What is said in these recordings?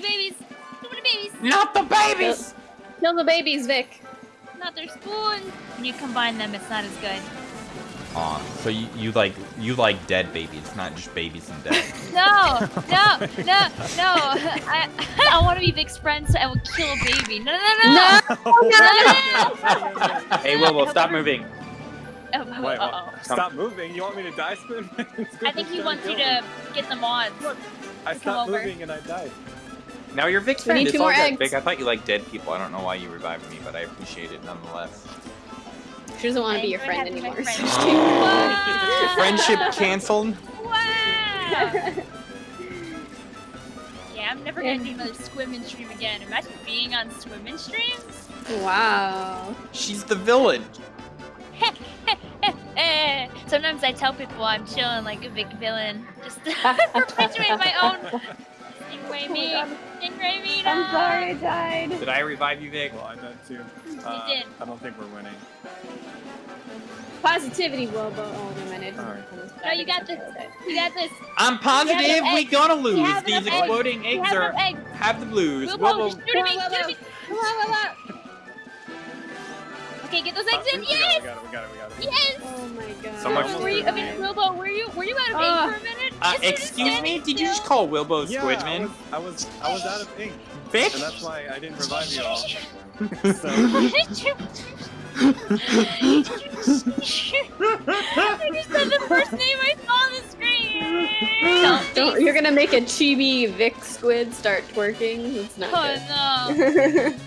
many babies. Too many babies. Not the babies! Kill the babies, Vic. Not their spoon. When you combine them, it's not as good. Aw, so you, you like you like dead babies, not just babies and dead. No, no, no, no. I, I want to be Vic's friend, so I will kill a baby. No, no, no, no. no. hey, Willow, stop moving. Oh, oh, Wait, what? uh-oh. Stop moving. You want me to die, Squid? I think he wants you to get the mods. I stopped moving and I died. Now you're Vic's We friend. need It's all more good. Vic, I thought you liked dead people. I don't know why you revived me, but I appreciate it nonetheless. She doesn't want to be your friend anymore. friend. so. Friendship canceled. Wow. Yeah, I'm never gonna do another Squimmin stream again. Imagine being on Squimmin streams. wow. She's the villain. Sometimes I tell people I'm chilling like a big villain, just to perpetuate my own. Stingray me, stingray me. Oh I'm sorry I died. Did I revive you, Vic? Well, I died too. Uh, did. I don't think we're winning. Positivity, Wilbo. Oh, no, man. I didn't Alright. No, you got this. You got this. I'm positive We have we gonna lose. have These enough eggs. exploding eggs are enough eggs. have the blues. Wilbo, Willow, just shoot at me, Come on, shoot at me. Come on, come. Okay, get those Uh, eggs in. we Yes. we got it, we got it, we got it. Yes. Oh my god. So much for were you, I mean. Wilbo, were you were you out of ink Ah. for a minute? Uh, Just sort of excuse me? Did you just call Wilbo Yeah, I Squidman? was, I was, I was out of ink, Bitch! and that's why I didn't revive you all. so, I just said the first name I saw on the screen. Don't, Don't, you're gonna make a chibi Vic squid start twerking? It's not Oh good. no!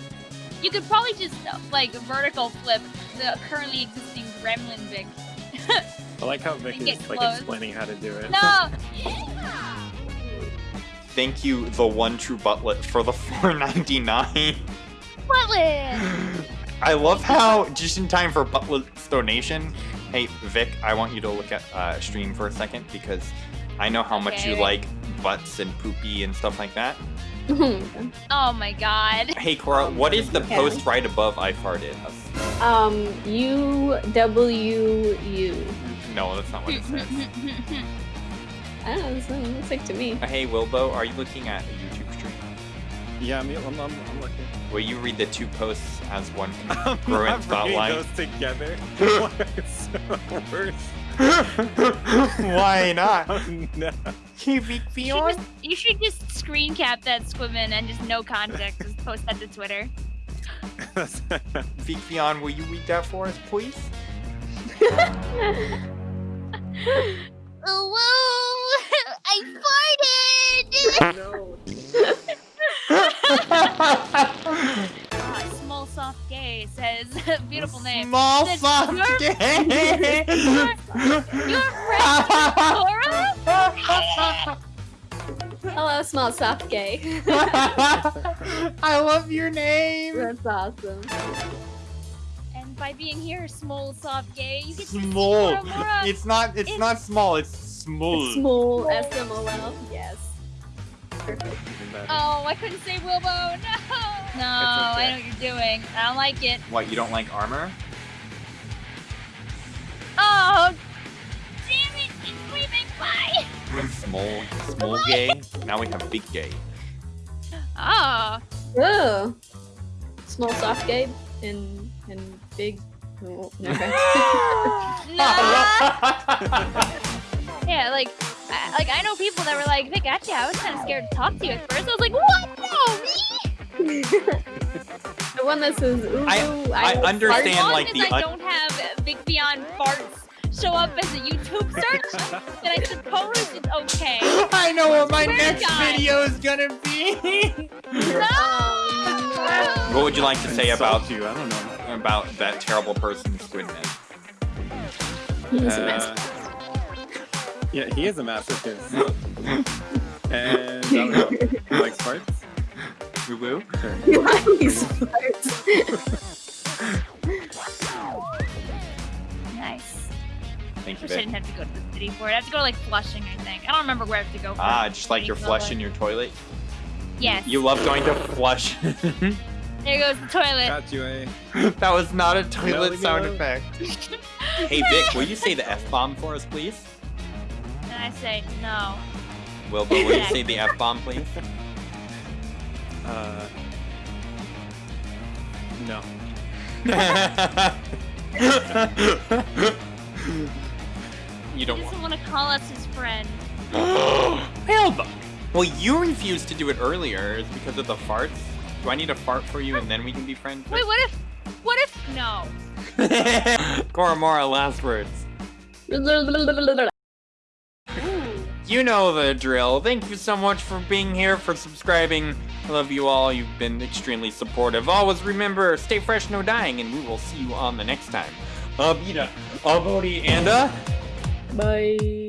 You could probably just like vertical flip the currently existing Gremlin Vic. I like how Vic is like explaining how to do it. No. Thank you, the one true butlet, for the 4.99. Butlet. I love how just in time for Butlet's donation. Hey Vic, I want you to look at uh, stream for a second because I know how much you like butts and poopy and stuff like that. Oh my god. Hey Cora, what is the Okay. post right above I farted? Um, U W U. No, that's not what it says. I don't know. This one looks like to me. Uh, hey Wilbo, are you looking at a YouTube stream? Yeah, I'm, I'm, I'm, I'm looking. Will you read the two posts as one I'm congruent not thought line? those together. it's so worse. Why not? Oh, no. Keep You should, just, you should just screen cap that Squimmin and just no context, just post that to Twitter. Vic Beyond, will you read that for us, please? Oh, whoa! I farted! no. Small soft gay says, beautiful name. Small Says, soft "Your- gay. Your friend Cora? Hello, small soft gay. I love your name. That's awesome. And by being here, small soft gay, you get to see Small. Cora Mora. It's not. It's, It's- not small. It's small. Small S M O L. Yes. Perfect. Oh, I couldn't say Wilbo. No. No, I know what you're doing. I don't like it. What? You don't like armor? Oh, damn it! It's leaving. Bye. Small. Small gay. Now we have big gay. Ah. Oh. Oh. Small soft gay and and big. Never. No. yeah, like, I, like I know people that were like, Vic, actually, I was kind of scared to talk to you at first. I was like, what? No, me? the one that says ooh. I- ooh, I will understand, as long like, as the I un- don't have Vic Beyond farts show up as a YouTube search, then I suppose it's okay. I know what my Swear to next God. video is gonna be. Oh, what would you like to say about you? I don't know. about that terrible person, Squidman? no. He's a mess. Uh, yeah, he is a masochist. and I don't know. He likes farts. Woo woo. Sure. He's farts. Wish I didn't have to go to the city for it. I have to go like Flushing, I think. I don't remember where I have to go. For Ah, it. just like you're City flushing your toilet. Yes. You love going to flush. There goes the toilet. Got you, eh? that was not a toilet leave me sound alone. effect. hey Vic, will you say the F bomb for us, please? And I say no. Wilbur, will you say the F bomb, please? Uh, no. You don't want. doesn't want to call us his friend. Hellbug. Well, you refused to do it earlier. It's because of the farts. Do I need a fart for you and then we can be friends? Wait, what if? What if? No. Koromora, last words. You know the drill. Thank you so much for being here, for subscribing. I love you all. You've been extremely supportive. Always remember, stay fresh, no dying, and we will see you on the next time. Abita, Abodi, and uh. Bye.